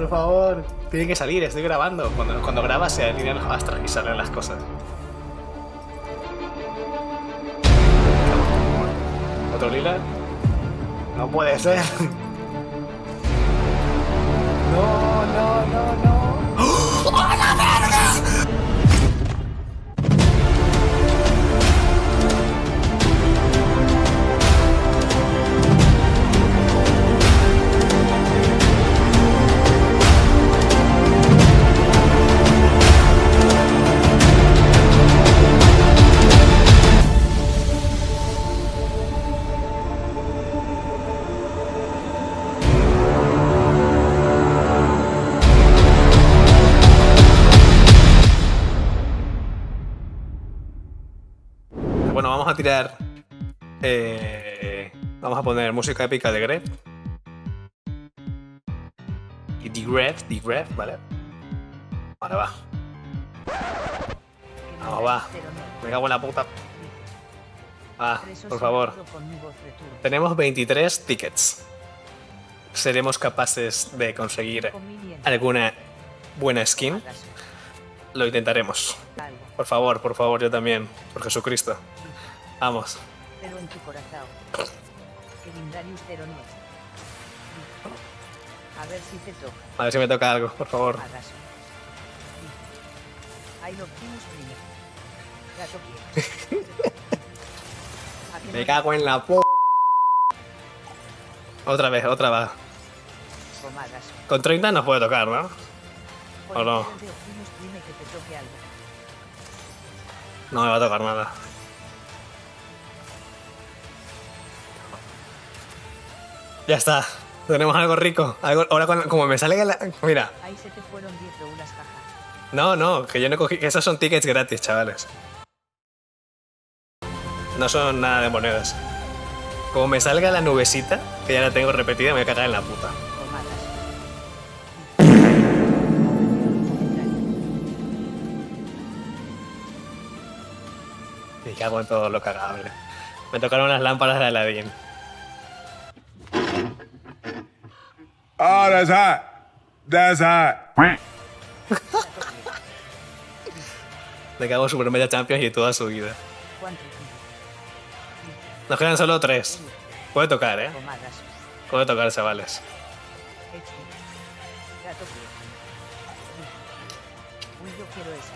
por favor. Tiene que salir, estoy grabando. Cuando, cuando grabas se alinean los astros y salen las cosas. ¿Otro lila? No puede ser. No, no, no, no. Tirar. eh, vamos a poner música épica de Grep. Y de Grep, ¿vale? Ahora va. Vamos, va. Me cago en la puta. Va, por favor. Tenemos 23 tickets. ¿Seremos capaces de conseguir alguna buena skin? Lo intentaremos. Por favor, por favor, yo también. Por Jesucristo. Vamos. Pero en tu corazón. Que Vindarius 09. A ver si te toca. A ver si me toca algo, por favor. Hagas. Ahí lo Optimus primero. Gato quiere. ¿A que Me no? cago en la p. Otra vez, otra vez. Comagas. Con 30 nos puede tocar, ¿no? ¿O no? No me va a tocar nada. Ya está. Tenemos algo rico. Algo, ahora cuando- como me sale la... Mira. Ahí se te fueron 10 roulas, jaja. No, no, que yo no cogí... Esos son tickets gratis, chavales. No son nada de monedas. Como me salga la nubecita, que ya la tengo repetida, me voy a cagar en la puta. Me cago en todo lo cagable. Me tocaron las lámparas de Aladdin. Oh, that's hot. That's hot. Me cago en Super Media Champions y toda su vida. Nos quedan solo tres. Puede tocar, ¿eh? Puede tocar, chavales. Gato quiere. Uy, yo quiero esa.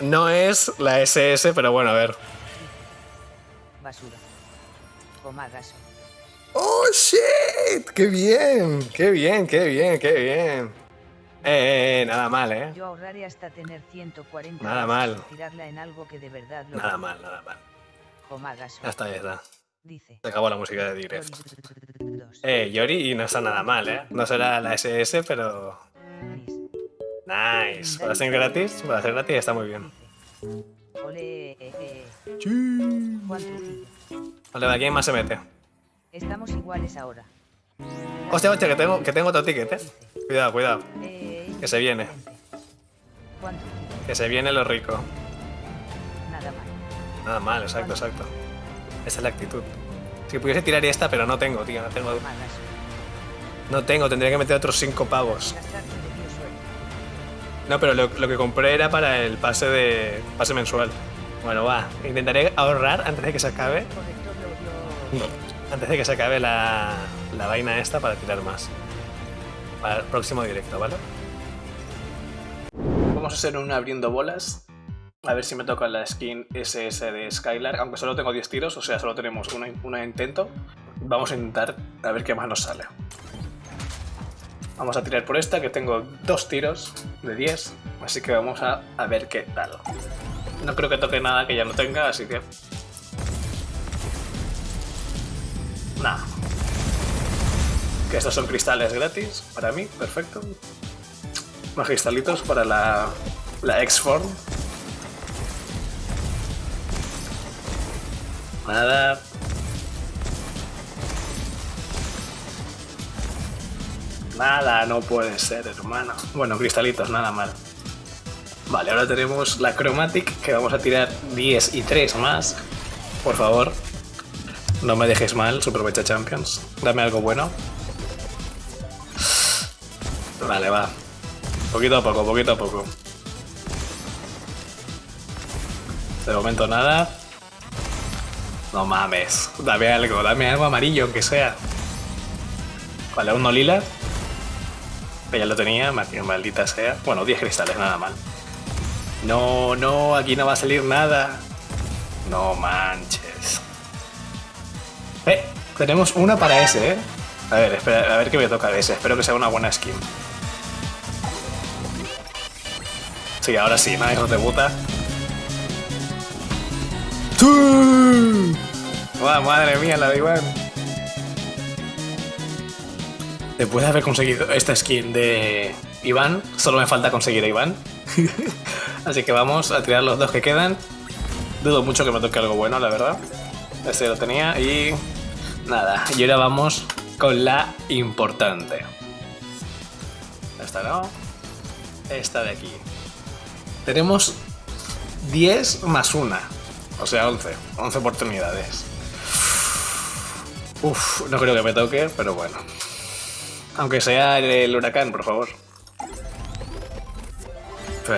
No es la SS, pero bueno, a ver. Basura. ¡Oh, shit! ¡Qué bien! ¡Qué bien, qué bien, qué bien! Eh, eh, nada mal, ¿eh? Yo ahorraré hasta tener 140 Nada mal. y tirarla en algo que de verdad lo Nada mal, nada mal. Ya está, ya está. Dice. Se acabó la música de Direct. Dos. Eh, Yori, y no está nada mal, ¿eh? No será la SS, pero... Nice. Para ser gratis, para ser gratis está muy bien. Ole. eh, eh. Vale, ¿a quién más se mete? Estamos iguales ahora. Hostia, hostia, que tengo, que tengo otro ticket, ¿eh? Cuidado, cuidado. Eh, Que se viene. Que se viene lo rico. Nada mal. Nada mal, exacto, exacto. Esa es la actitud. Si pudiese tirar esta, pero no tengo, tío, no tengo. No tengo, tendría que meter otros 5 pavos. No, pero lo, lo que compré era para el pase de pase mensual. Bueno, va. Intentaré ahorrar antes de que se acabe. Antes de que se acabe la, la vaina esta para tirar más. Para el próximo directo, ¿vale? Vamos a hacer un abriendo bolas. A ver si me toca la skin SS de Skylar. Aunque solo tengo 10 tiros, o sea, solo tenemos una intento. Vamos a intentar a ver qué más nos sale. Vamos a tirar por esta, que tengo dos tiros de 10. Así que vamos a, a ver qué tal. No creo que toque nada que ya no tenga, así que... Nada. Que estos son cristales gratis para mí, perfecto. Unos cristalitos para la, la X-Form. Nada. Nada, no puede ser, hermano. Bueno, cristalitos, nada mal. Vale, ahora tenemos la Chromatic, que vamos a tirar 10 y 3 más. Por favor, no me dejes mal, Super Mecha Champions. Dame algo bueno. Vale, va. Poquito a poco, poquito a poco. De momento nada. No mames. Dame algo, dame algo amarillo, aunque sea. Vale, uno lila. Que ya lo tenía, maldita sea. Bueno, 10 cristales, nada mal. No, no, aquí no va a salir nada. No manches. Eh, tenemos una para ese, eh. A ver, espera, a ver qué me toca de ese. Espero que sea una buena skin. Sí, ahora sí, ¿no? Hijos de puta. ¡Wow, madre mía, la de Iván! Después de haber conseguido esta skin de Iván, solo me falta conseguir a Iván. Así que vamos a tirar los dos que quedan. Dudo mucho que me toque algo bueno, la verdad. Este lo tenía y... Nada, y ahora vamos con la importante. Esta no. Esta de aquí. Tenemos 10 más 1. O sea, 11. 11 oportunidades. Uf, no creo que me toque, pero bueno. Aunque sea el, huracán, por favor.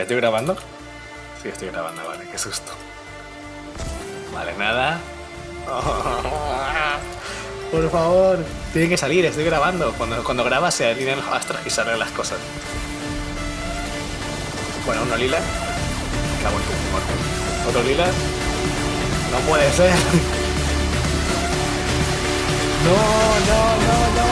¿estoy grabando? Sí, estoy grabando, vale, qué susto. Vale, nada. por favor, tiene que salir, estoy grabando. Cuando, cuando grabas se alinean los astros y salen las cosas. Bueno, uno lila. Cago en tu Otro lila. No puede ser. No, no, no, no.